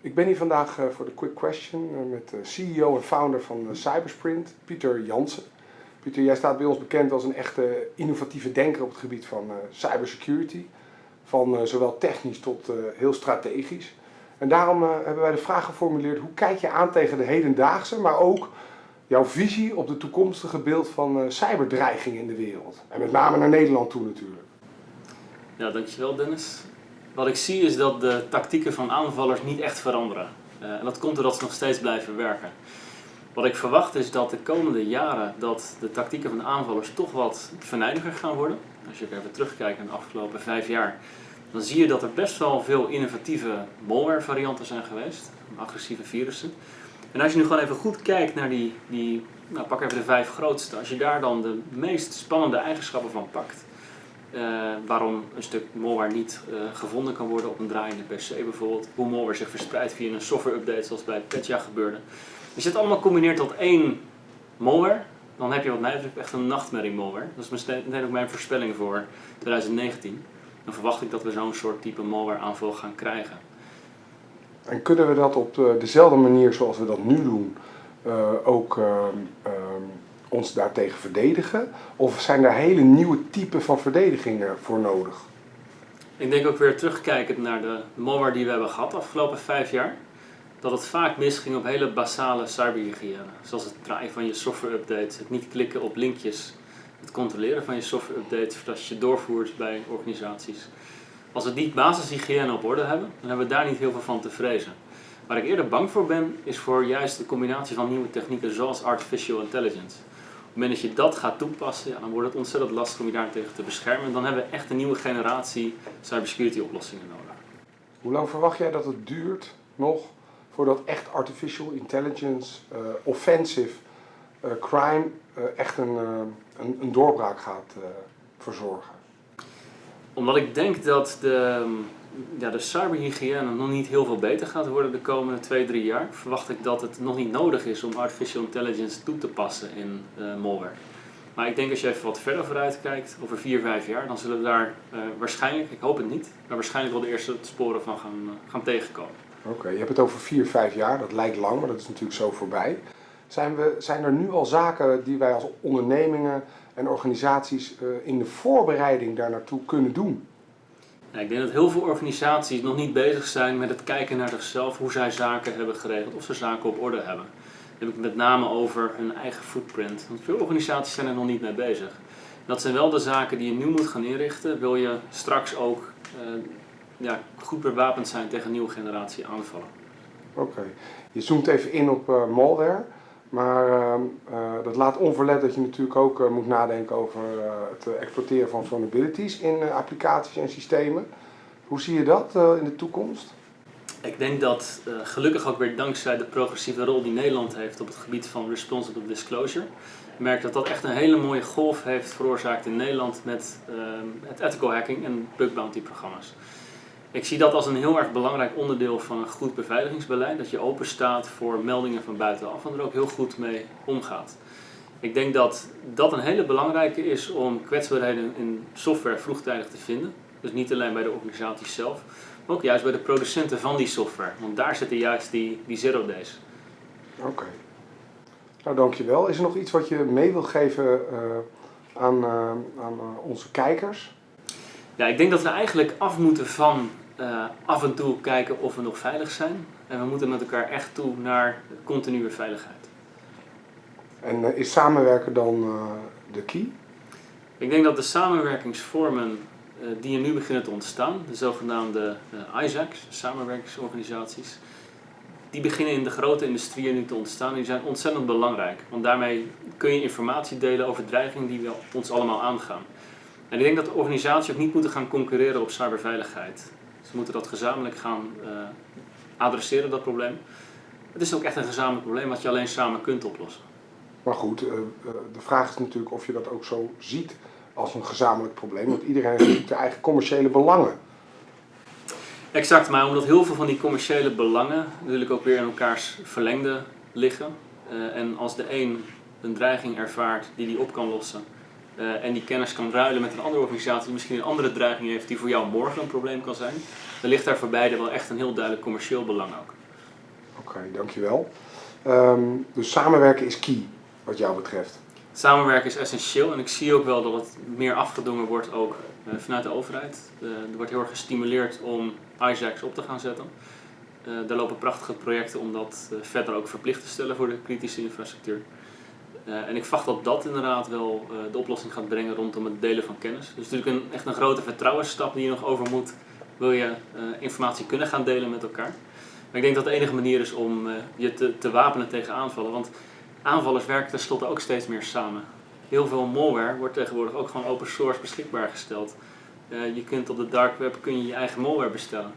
Ik ben hier vandaag eh, voor de Quick Question eh, met de CEO en founder van eh, Cybersprint, Pieter Jansen. Pieter, jij staat bij ons bekend als een echte innovatieve denker op het gebied van cybersecurity. Van zowel technisch tot heel strategisch. En daarom hebben wij de vraag geformuleerd, hoe kijk je aan tegen de hedendaagse, maar ook jouw visie op de toekomstige beeld van cyberdreiging in de wereld? En met name naar Nederland toe natuurlijk. Ja, dankjewel Dennis. Wat ik zie is dat de tactieken van aanvallers niet echt veranderen. Uh, en dat komt doordat ze nog steeds blijven werken. Wat ik verwacht is dat de komende jaren dat de tactieken van de aanvallers toch wat vernijdiger gaan worden. Als je even terugkijkt naar de afgelopen vijf jaar, dan zie je dat er best wel veel innovatieve malware varianten zijn geweest. Agressieve virussen. En als je nu gewoon even goed kijkt naar die, die nou pak even de vijf grootste. Als je daar dan de meest spannende eigenschappen van pakt uh, waarom een stuk malware niet uh, gevonden kan worden op een draaiende PC bijvoorbeeld. Hoe malware zich verspreidt via een software update zoals bij Petya gebeurde. Als je het allemaal combineert tot één malware, dan heb je wat mij betreft echt een nachtmerrie malware. Dat is meteen ook mijn voorspelling voor 2019. Dan verwacht ik dat we zo'n soort type malware aanval gaan krijgen. En kunnen we dat op de, dezelfde manier zoals we dat nu doen ook ons daartegen verdedigen? Of zijn er hele nieuwe typen van verdedigingen voor nodig? Ik denk ook weer terugkijkend naar de malware die we hebben gehad de afgelopen vijf jaar. Dat het vaak misging op hele basale cyberhygiëne. Zoals het draaien van je software updates, het niet klikken op linkjes, het controleren van je software updates voordat je doorvoert bij organisaties. Als we die basishygiëne op orde hebben, dan hebben we daar niet heel veel van te vrezen. Waar ik eerder bang voor ben, is voor juist de combinatie van nieuwe technieken zoals artificial intelligence moment dat je dat gaat toepassen, ja, dan wordt het ontzettend lastig om je daartegen te beschermen. En dan hebben we echt een nieuwe generatie cybersecurity oplossingen nodig. Hoe lang verwacht jij dat het duurt nog voordat echt artificial intelligence, uh, offensive uh, crime uh, echt een, een, een, doorbraak gaat verzorgen? Omdat ik denk dat de, ja, de cyberhygiëne nog niet heel veel beter gaat worden de komende 2, 3 jaar, verwacht ik dat het nog niet nodig is om artificial intelligence toe te passen in uh. Maar ik denk als je even wat verder vooruit kijkt, over 4, 5 jaar, dan zullen we daar uh, waarschijnlijk, ik hoop het niet, maar waarschijnlijk wel de eerste sporen van gaan, uh, gaan tegenkomen. Oké, je hebt het over 4, 5 jaar, dat lijkt lang, maar dat is natuurlijk zo voorbij. Zijn, we, zijn er nu al zaken die wij als ondernemingen en organisaties in de voorbereiding daar naartoe kunnen doen? Ik denk dat heel veel organisaties nog niet bezig zijn met het kijken naar zichzelf, hoe zij zaken hebben geregeld, of ze zaken op orde hebben. Dan heb ik met name over hun eigen footprint. Want veel organisaties zijn er nog niet mee bezig. Dat zijn wel de zaken die je nu moet gaan inrichten, wil je straks ook uh, ja, goed bewapend zijn tegen nieuwe generatie aanvallen. Oké, je zoomt even in op uh, malware. Maar uh, uh, dat laat onverlet dat je natuurlijk ook uh, moet nadenken over het exploiteren van vulnerabilities in applicaties en systemen. Hoe zie je dat in de toekomst? Ik denk dat gelukkig ook weer dankzij de progressieve rol die Nederland heeft op het gebied van responsible disclosure, merk dat dat echt een hele mooie golf heeft veroorzaakt in Nederland met het ethical hacking en bug bounty programma's. Ik zie dat als een heel erg belangrijk onderdeel van een goed beveiligingsbeleid. Dat je open staat voor meldingen van buitenaf en er ook heel goed mee omgaat. Ik denk dat dat een hele belangrijke is om kwetsbaarheden in software vroegtijdig te vinden. Dus niet alleen bij de organisaties zelf, maar ook juist bij de producenten van die software. Want daar zitten juist die, die zero days. Oké. Nou, dankjewel. Is er nog iets wat je mee wilt geven uh, aan, uh, aan uh, onze kijkers? Ja, ik denk dat we eigenlijk af moeten van uh, af en toe kijken of we nog veilig zijn. En we moeten met elkaar echt toe naar continue veiligheid. En uh, is samenwerken dan uh, de key? Ik denk dat de samenwerkingsvormen die er nu beginnen te ontstaan, de zogenaamde ISACs, samenwerkingsorganisaties, die beginnen in de grote industrieën nu te ontstaan. Die zijn ontzettend belangrijk, want daarmee kun je informatie delen over dreigingen die we ons allemaal aangaan. En ik denk dat de organisaties ook niet moeten gaan concurreren op cyberveiligheid. Ze moeten dat gezamenlijk gaan uh, adresseren, dat probleem. Het is ook echt een gezamenlijk probleem wat je alleen samen kunt oplossen. Maar goed, uh, de vraag is natuurlijk of je dat ook zo ziet als een gezamenlijk probleem. Want iedereen heeft natuurlijk de eigen commerciële belangen. Exact, maar omdat heel veel van die commerciële belangen natuurlijk ook weer in elkaars verlengde liggen. Uh, en als de een een dreiging ervaart die die op kan lossen, uh, en die kennis kan ruilen met een andere organisatie die misschien een andere dreiging heeft die voor jou morgen een probleem kan zijn, dan ligt daar voor beide wel echt een heel duidelijk commercieel belang ook. Oké, dankjewel. Um, dus samenwerken is key, wat jou betreft. Samenwerken is essentieel en ik zie ook wel dat het meer afgedongen wordt ook uh, vanuit de overheid. Uh, er wordt heel erg gestimuleerd om ISACs op te gaan zetten. Daar lopen prachtige projecten om dat verder ook verplicht te stellen voor de kritische infrastructuur. En ik verwacht dat dat inderdaad wel de oplossing gaat brengen rondom het delen van kennis. Dus natuurlijk een, echt een grote vertrouwensstap die je nog over moet, wil je informatie kunnen gaan delen met elkaar. Maar ik denk dat de enige manier is om je te, te wapenen tegen aanvallen. Want aanvallers werken tenslotte ook steeds meer samen. Heel veel malware wordt tegenwoordig ook gewoon open source beschikbaar gesteld. Je kunt op de dark web kun je, je eigen malware bestellen.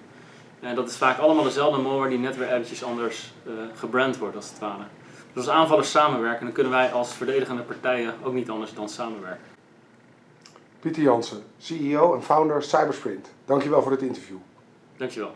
En dat is vaak allemaal dezelfde malware die net weer eventjes anders uh, gebrand wordt als het ware. Dus als aanvallers samenwerken, dan kunnen wij als verdedigende partijen ook niet anders dan samenwerken. Pieter Jansen, CEO en founder Cybersprint. Dankjewel voor dit interview. Dankjewel.